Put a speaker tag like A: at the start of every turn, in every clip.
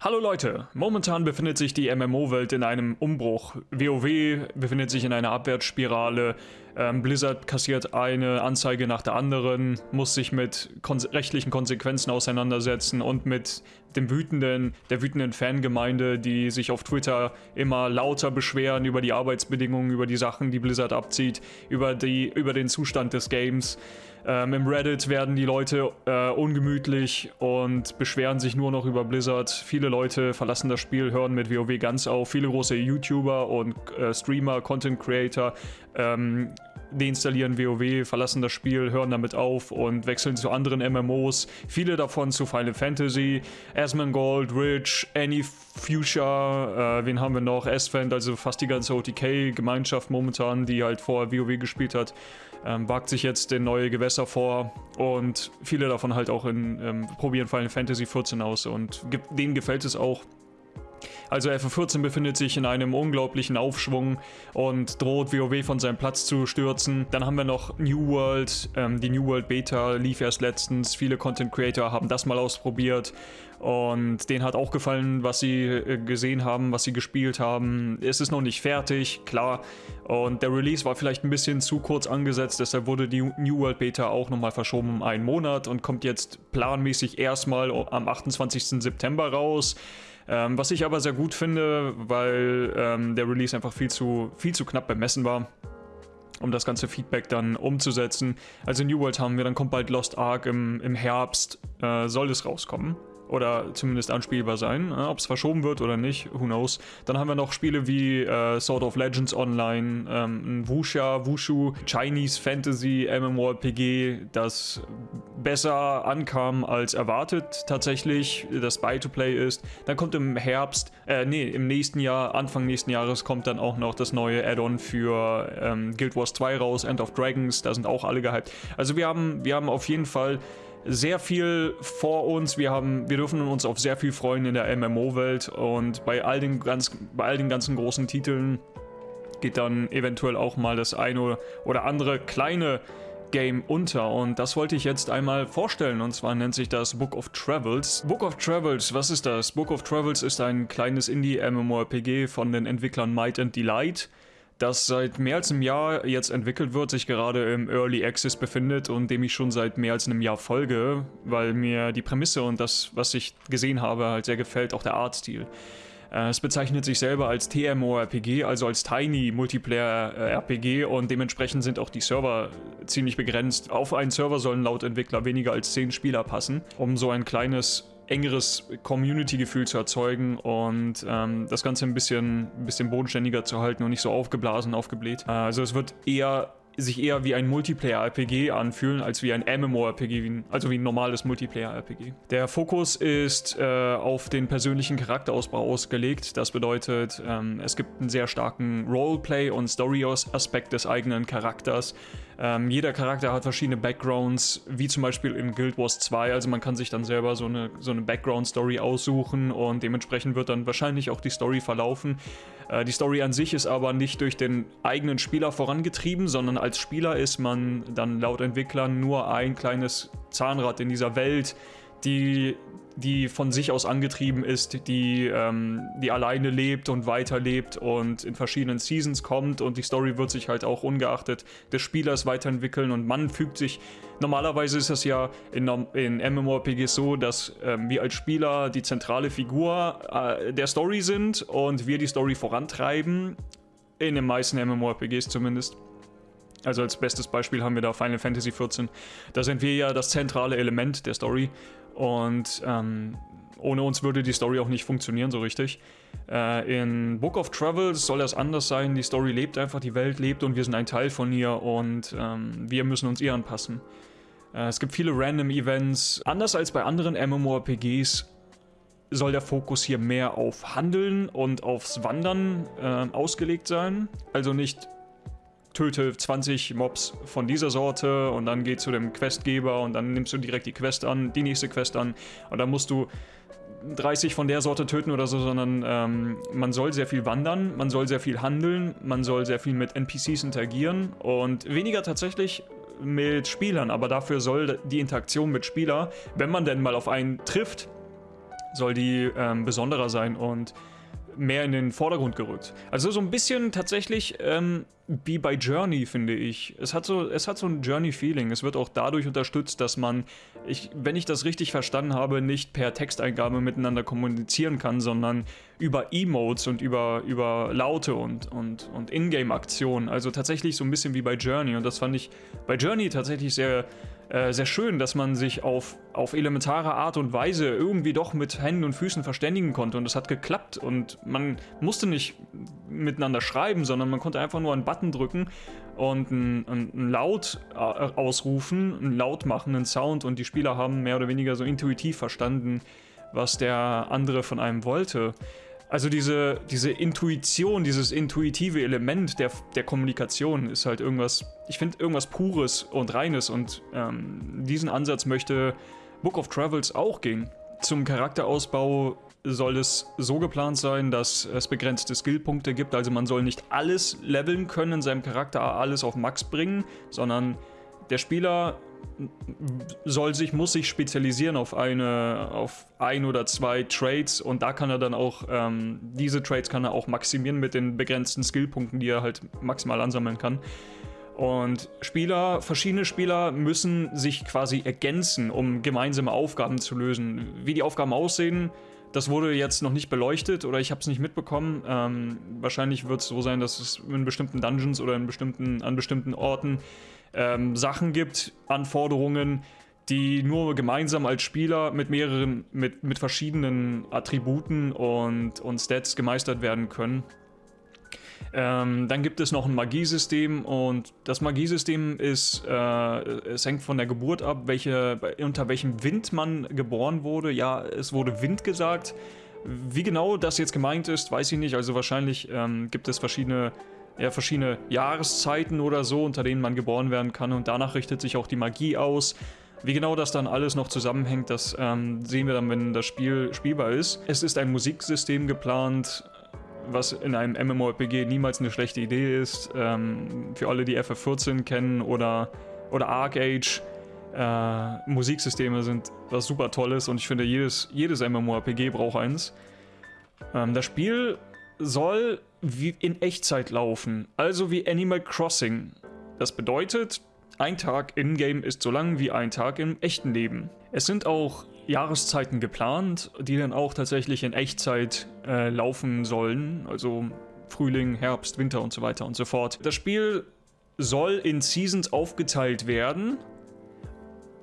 A: Hallo Leute, momentan befindet sich die MMO-Welt in einem Umbruch. WoW befindet sich in einer Abwärtsspirale, ähm, Blizzard kassiert eine Anzeige nach der anderen, muss sich mit kon rechtlichen Konsequenzen auseinandersetzen und mit dem wütenden, der wütenden Fangemeinde, die sich auf Twitter immer lauter beschweren über die Arbeitsbedingungen, über die Sachen, die Blizzard abzieht, über, die, über den Zustand des Games. Ähm, Im Reddit werden die Leute äh, ungemütlich und beschweren sich nur noch über Blizzard. Viele Leute verlassen das Spiel, hören mit WoW ganz auf. Viele große YouTuber und äh, Streamer, Content Creator ähm, deinstallieren WoW, verlassen das Spiel, hören damit auf und wechseln zu anderen MMOs. Viele davon zu Final Fantasy, Asmongold, Rich, Any Future, äh, wen haben wir noch? Ascent, also fast die ganze OTK-Gemeinschaft momentan, die halt vorher WoW gespielt hat, ähm, wagt sich jetzt in neue Gewässer vor und viele davon halt auch in, ähm, probieren Final Fantasy 14 aus und denen gefällt es auch. Also FF14 befindet sich in einem unglaublichen Aufschwung und droht WoW von seinem Platz zu stürzen. Dann haben wir noch New World. Ähm, die New World Beta lief erst letztens. Viele Content Creator haben das mal ausprobiert und denen hat auch gefallen, was sie äh, gesehen haben, was sie gespielt haben. Es ist noch nicht fertig, klar. Und der Release war vielleicht ein bisschen zu kurz angesetzt, deshalb wurde die New World Beta auch nochmal verschoben um einen Monat und kommt jetzt planmäßig erstmal am 28. September raus. Ähm, was ich aber sehr gut finde, weil ähm, der Release einfach viel zu, viel zu knapp bemessen war um das ganze Feedback dann umzusetzen. Also New World haben wir, dann kommt bald Lost Ark im, im Herbst, äh, soll es rauskommen oder zumindest anspielbar sein. Äh, Ob es verschoben wird oder nicht, who knows. Dann haben wir noch Spiele wie äh, Sword of Legends Online, ähm, Wuxia, Wushu, Chinese Fantasy MMORPG, das besser ankam als erwartet tatsächlich, das Buy-to-Play ist. Dann kommt im Herbst, äh, nee, im nächsten Jahr, Anfang nächsten Jahres kommt dann auch noch das neue Add-on für ähm, Guild Wars 2 raus, End of Dragons, da sind auch alle gehypt. Also wir haben, wir haben auf jeden Fall sehr viel vor uns. Wir, haben, wir dürfen uns auf sehr viel freuen in der MMO-Welt und bei all, den ganz, bei all den ganzen großen Titeln geht dann eventuell auch mal das eine oder andere kleine Game unter und das wollte ich jetzt einmal vorstellen und zwar nennt sich das Book of Travels. Book of Travels, was ist das? Book of Travels ist ein kleines Indie-MMORPG von den Entwicklern Might and Delight das seit mehr als einem Jahr jetzt entwickelt wird, sich gerade im Early Access befindet und dem ich schon seit mehr als einem Jahr folge, weil mir die Prämisse und das, was ich gesehen habe, halt sehr gefällt, auch der Artstil. Äh, es bezeichnet sich selber als TMORPG, also als Tiny Multiplayer RPG und dementsprechend sind auch die Server ziemlich begrenzt. Auf einen Server sollen laut Entwickler weniger als 10 Spieler passen, um so ein kleines engeres Community-Gefühl zu erzeugen und ähm, das Ganze ein bisschen, ein bisschen bodenständiger zu halten und nicht so aufgeblasen, aufgebläht. Äh, also es wird eher sich eher wie ein Multiplayer-RPG anfühlen, als wie ein MMO-RPG, also wie ein normales Multiplayer-RPG. Der Fokus ist äh, auf den persönlichen Charakterausbau ausgelegt. Das bedeutet, ähm, es gibt einen sehr starken Roleplay- und Story-Aspekt des eigenen Charakters. Ähm, jeder Charakter hat verschiedene Backgrounds, wie zum Beispiel in Guild Wars 2. Also man kann sich dann selber so eine, so eine Background-Story aussuchen und dementsprechend wird dann wahrscheinlich auch die Story verlaufen. Äh, die Story an sich ist aber nicht durch den eigenen Spieler vorangetrieben, sondern als Spieler ist man dann laut Entwicklern nur ein kleines Zahnrad in dieser Welt, die, die von sich aus angetrieben ist, die, ähm, die alleine lebt und weiterlebt und in verschiedenen Seasons kommt und die Story wird sich halt auch ungeachtet des Spielers weiterentwickeln und man fügt sich, normalerweise ist das ja in, in MMORPGs so, dass ähm, wir als Spieler die zentrale Figur äh, der Story sind und wir die Story vorantreiben, in den meisten MMORPGs zumindest. Also als bestes Beispiel haben wir da Final Fantasy XIV. Da sind wir ja das zentrale Element der Story und ähm, ohne uns würde die Story auch nicht funktionieren so richtig. Äh, in Book of Travels soll das anders sein. Die Story lebt einfach, die Welt lebt und wir sind ein Teil von ihr und ähm, wir müssen uns ihr anpassen. Äh, es gibt viele Random Events. Anders als bei anderen MMORPGs soll der Fokus hier mehr auf Handeln und aufs Wandern äh, ausgelegt sein. Also nicht töte 20 Mobs von dieser Sorte und dann geh zu dem Questgeber und dann nimmst du direkt die Quest an, die nächste Quest an und dann musst du 30 von der Sorte töten oder so, sondern ähm, man soll sehr viel wandern, man soll sehr viel handeln, man soll sehr viel mit NPCs interagieren und weniger tatsächlich mit Spielern, aber dafür soll die Interaktion mit Spieler, wenn man denn mal auf einen trifft, soll die ähm, besonderer sein und mehr in den Vordergrund gerückt. Also so ein bisschen tatsächlich ähm, wie bei Journey, finde ich. Es hat so, es hat so ein Journey-Feeling. Es wird auch dadurch unterstützt, dass man, ich, wenn ich das richtig verstanden habe, nicht per Texteingabe miteinander kommunizieren kann, sondern über Emotes und über, über Laute und, und, und Ingame-Aktionen. Also tatsächlich so ein bisschen wie bei Journey. Und das fand ich bei Journey tatsächlich sehr äh, sehr schön, dass man sich auf, auf elementare Art und Weise irgendwie doch mit Händen und Füßen verständigen konnte. Und es hat geklappt. Und man musste nicht miteinander schreiben, sondern man konnte einfach nur einen Button drücken und einen, einen Laut äh, ausrufen, einen Laut machen, einen Sound. Und die Spieler haben mehr oder weniger so intuitiv verstanden, was der andere von einem wollte. Also diese, diese Intuition, dieses intuitive Element der, der Kommunikation ist halt irgendwas, ich finde irgendwas Pures und Reines und ähm, diesen Ansatz möchte Book of Travels auch gehen. Zum Charakterausbau soll es so geplant sein, dass es begrenzte Skillpunkte gibt, also man soll nicht alles leveln können in seinem Charakter, alles auf Max bringen, sondern der Spieler soll sich, muss sich spezialisieren auf eine, auf ein oder zwei Trades und da kann er dann auch, ähm, diese Trades kann er auch maximieren mit den begrenzten Skillpunkten, die er halt maximal ansammeln kann. Und Spieler, verschiedene Spieler müssen sich quasi ergänzen, um gemeinsame Aufgaben zu lösen. Wie die Aufgaben aussehen, das wurde jetzt noch nicht beleuchtet oder ich habe es nicht mitbekommen. Ähm, wahrscheinlich wird es so sein, dass es in bestimmten Dungeons oder in bestimmten, an bestimmten Orten ähm, Sachen gibt, Anforderungen, die nur gemeinsam als Spieler mit mehreren, mit, mit verschiedenen Attributen und, und Stats gemeistert werden können. Ähm, dann gibt es noch ein Magiesystem und das Magiesystem ist, äh, es hängt von der Geburt ab, welche, unter welchem Wind man geboren wurde. Ja, es wurde Wind gesagt. Wie genau das jetzt gemeint ist, weiß ich nicht. Also wahrscheinlich ähm, gibt es verschiedene ja, verschiedene Jahreszeiten oder so, unter denen man geboren werden kann und danach richtet sich auch die Magie aus. Wie genau das dann alles noch zusammenhängt, das ähm, sehen wir dann, wenn das Spiel spielbar ist. Es ist ein Musiksystem geplant, was in einem MMORPG niemals eine schlechte Idee ist. Ähm, für alle, die FF14 kennen oder, oder Arcage, äh, Musiksysteme sind was super Tolles und ich finde, jedes, jedes MMORPG braucht eins. Ähm, das Spiel soll wie in Echtzeit laufen, also wie Animal Crossing. Das bedeutet, ein Tag in-game ist so lang wie ein Tag im echten Leben. Es sind auch Jahreszeiten geplant, die dann auch tatsächlich in Echtzeit äh, laufen sollen, also Frühling, Herbst, Winter und so weiter und so fort. Das Spiel soll in Seasons aufgeteilt werden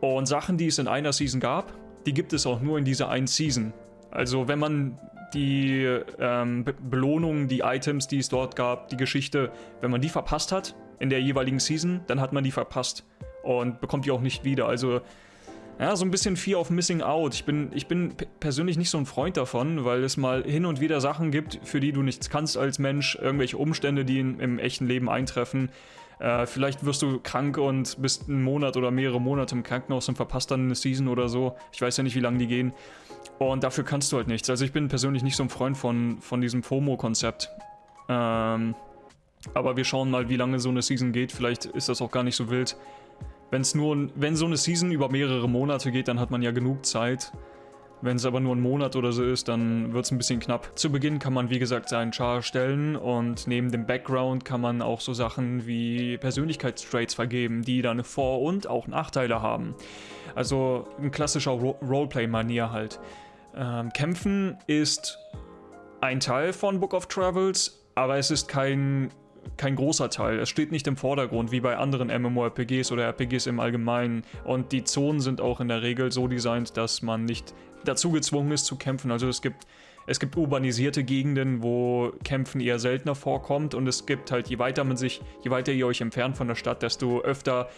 A: und Sachen, die es in einer Season gab, die gibt es auch nur in dieser einen Season. Also wenn man die ähm, Be Belohnungen, die Items, die es dort gab, die Geschichte, wenn man die verpasst hat in der jeweiligen Season, dann hat man die verpasst und bekommt die auch nicht wieder. Also ja, so ein bisschen Fear of Missing Out. Ich bin, ich bin persönlich nicht so ein Freund davon, weil es mal hin und wieder Sachen gibt, für die du nichts kannst als Mensch, irgendwelche Umstände, die in, im echten Leben eintreffen. Äh, vielleicht wirst du krank und bist einen Monat oder mehrere Monate im Krankenhaus und verpasst dann eine Season oder so. Ich weiß ja nicht, wie lange die gehen. Und dafür kannst du halt nichts. Also ich bin persönlich nicht so ein Freund von, von diesem FOMO-Konzept. Ähm, aber wir schauen mal, wie lange so eine Season geht. Vielleicht ist das auch gar nicht so wild. Wenn's nur, wenn so eine Season über mehrere Monate geht, dann hat man ja genug Zeit. Wenn es aber nur ein Monat oder so ist, dann wird es ein bisschen knapp. Zu Beginn kann man wie gesagt seinen Char stellen und neben dem Background kann man auch so Sachen wie Persönlichkeitstraits vergeben, die dann Vor- und auch Nachteile haben. Also ein klassischer Ro Roleplay-Manier halt. Ähm, Kämpfen ist ein Teil von Book of Travels, aber es ist kein, kein großer Teil. Es steht nicht im Vordergrund, wie bei anderen MMORPGs oder RPGs im Allgemeinen. Und die Zonen sind auch in der Regel so designt, dass man nicht dazu gezwungen ist zu kämpfen. Also es gibt, es gibt urbanisierte Gegenden, wo Kämpfen eher seltener vorkommt. Und es gibt halt, je weiter man sich, je weiter ihr euch entfernt von der Stadt, desto öfter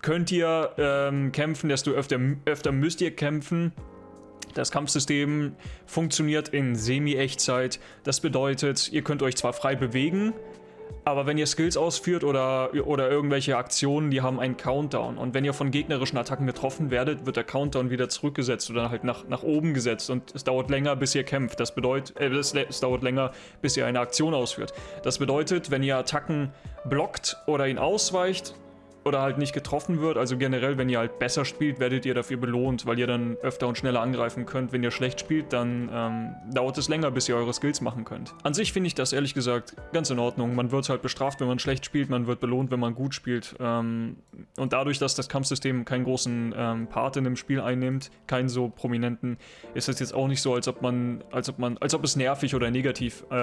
A: könnt ihr ähm, kämpfen, desto öfter, öfter müsst ihr kämpfen. Das Kampfsystem funktioniert in Semi-Echtzeit. Das bedeutet, ihr könnt euch zwar frei bewegen, aber wenn ihr Skills ausführt oder, oder irgendwelche Aktionen, die haben einen Countdown. Und wenn ihr von gegnerischen Attacken getroffen werdet, wird der Countdown wieder zurückgesetzt oder halt nach, nach oben gesetzt. Und es dauert länger, bis ihr kämpft. Das bedeutet, äh, es, es dauert länger, bis ihr eine Aktion ausführt. Das bedeutet, wenn ihr Attacken blockt oder ihn ausweicht, oder halt nicht getroffen wird. Also generell, wenn ihr halt besser spielt, werdet ihr dafür belohnt, weil ihr dann öfter und schneller angreifen könnt. Wenn ihr schlecht spielt, dann ähm, dauert es länger, bis ihr eure Skills machen könnt. An sich finde ich das ehrlich gesagt ganz in Ordnung. Man wird halt bestraft, wenn man schlecht spielt, man wird belohnt, wenn man gut spielt. Ähm, und dadurch, dass das Kampfsystem keinen großen ähm, Part in dem Spiel einnimmt, keinen so prominenten, ist es jetzt auch nicht so, als ob man, als ob man, als ob es nervig oder negativ äh,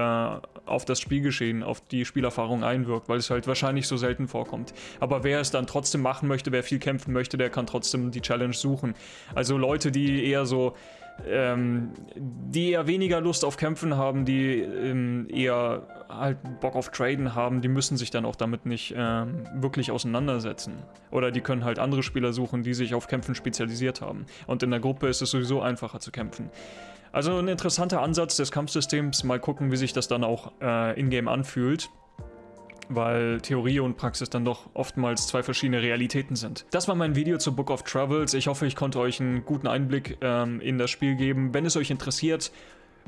A: auf das Spielgeschehen, auf die Spielerfahrung einwirkt, weil es halt wahrscheinlich so selten vorkommt. Aber wer es dann trotzdem machen möchte, wer viel kämpfen möchte, der kann trotzdem die Challenge suchen. Also Leute, die eher so ähm, die eher weniger Lust auf Kämpfen haben, die ähm, eher halt Bock auf Traden haben, die müssen sich dann auch damit nicht ähm, wirklich auseinandersetzen. Oder die können halt andere Spieler suchen, die sich auf Kämpfen spezialisiert haben. Und in der Gruppe ist es sowieso einfacher zu kämpfen. Also ein interessanter Ansatz des Kampfsystems, mal gucken, wie sich das dann auch äh, in-game anfühlt weil Theorie und Praxis dann doch oftmals zwei verschiedene Realitäten sind. Das war mein Video zu Book of Travels. Ich hoffe, ich konnte euch einen guten Einblick ähm, in das Spiel geben. Wenn es euch interessiert,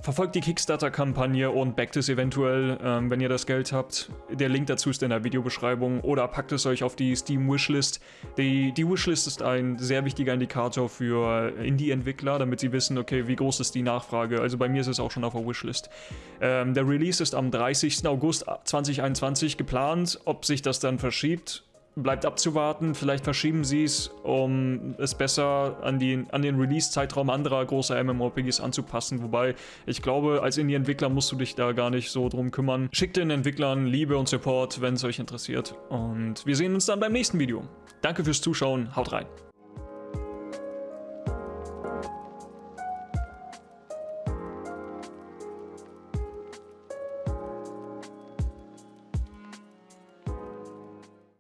A: Verfolgt die Kickstarter-Kampagne und backt es eventuell, ähm, wenn ihr das Geld habt. Der Link dazu ist in der Videobeschreibung oder packt es euch auf die Steam-Wishlist. Die, die Wishlist ist ein sehr wichtiger Indikator für Indie-Entwickler, damit sie wissen, okay, wie groß ist die Nachfrage. Also bei mir ist es auch schon auf der Wishlist. Ähm, der Release ist am 30. August 2021 geplant. Ob sich das dann verschiebt, bleibt abzuwarten. Vielleicht verschieben sie es, um es besser an, die, an den Release-Zeitraum anderer großer MMORPGs anzupassen. Wobei, ich glaube, als Indie-Entwickler musst du dich da gar nicht so drum kümmern. Schickt den Entwicklern Liebe und Support, wenn es euch interessiert. Und wir sehen uns dann beim nächsten Video. Danke fürs Zuschauen, haut rein.